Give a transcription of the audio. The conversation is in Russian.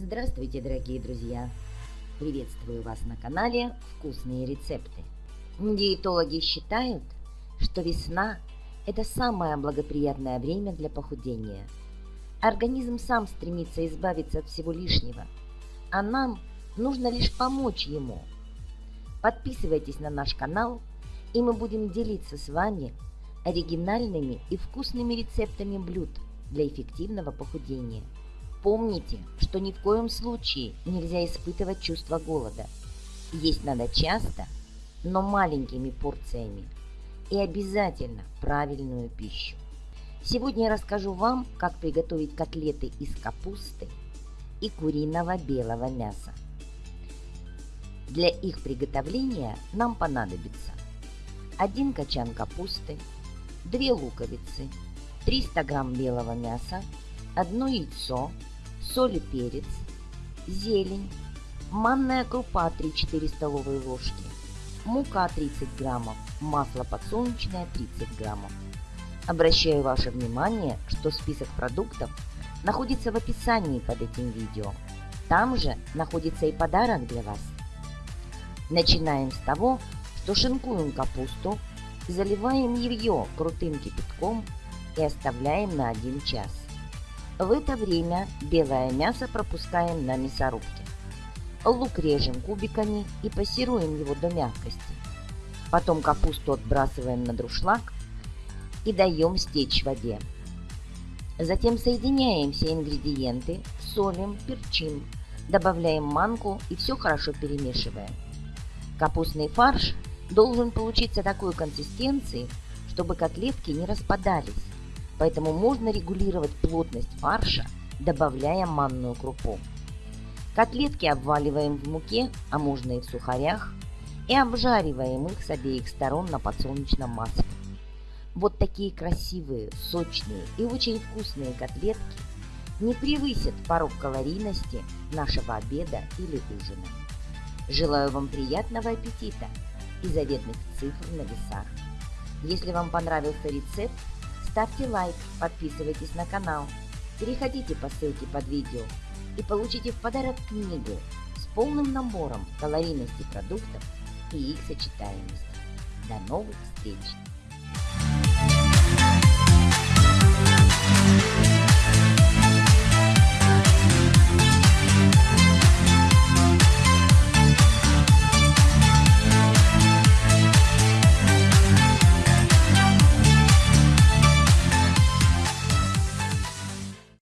Здравствуйте, дорогие друзья! Приветствую вас на канале «Вкусные рецепты». Диетологи считают, что весна – это самое благоприятное время для похудения. Организм сам стремится избавиться от всего лишнего, а нам нужно лишь помочь ему. Подписывайтесь на наш канал, и мы будем делиться с вами оригинальными и вкусными рецептами блюд для эффективного похудения – Помните, что ни в коем случае нельзя испытывать чувство голода. Есть надо часто, но маленькими порциями. И обязательно правильную пищу. Сегодня я расскажу вам, как приготовить котлеты из капусты и куриного белого мяса. Для их приготовления нам понадобится 1 качан капусты, 2 луковицы, 300 грамм белого мяса, 1 яйцо, соль и перец, зелень, манная крупа 3-4 столовые ложки, мука 30 граммов, масло подсолнечное 30 граммов. Обращаю ваше внимание, что список продуктов находится в описании под этим видео. Там же находится и подарок для вас. Начинаем с того, что шинкуем капусту, заливаем ее крутым кипятком и оставляем на 1 час. В это время белое мясо пропускаем на мясорубке. Лук режем кубиками и пассируем его до мягкости. Потом капусту отбрасываем на друшлаг и даем стечь в воде. Затем соединяем все ингредиенты, солим, перчим, добавляем манку и все хорошо перемешиваем. Капустный фарш должен получиться такой консистенции, чтобы котлетки не распадались поэтому можно регулировать плотность фарша, добавляя манную крупу. Котлетки обваливаем в муке, а можно и в сухарях, и обжариваем их с обеих сторон на подсолнечном масле. Вот такие красивые, сочные и очень вкусные котлетки не превысят порог калорийности нашего обеда или ужина. Желаю вам приятного аппетита и заветных цифр на весах. Если вам понравился рецепт, Ставьте лайк, подписывайтесь на канал, переходите по ссылке под видео и получите в подарок книгу с полным набором калорийности продуктов и их сочетаемости. До новых встреч!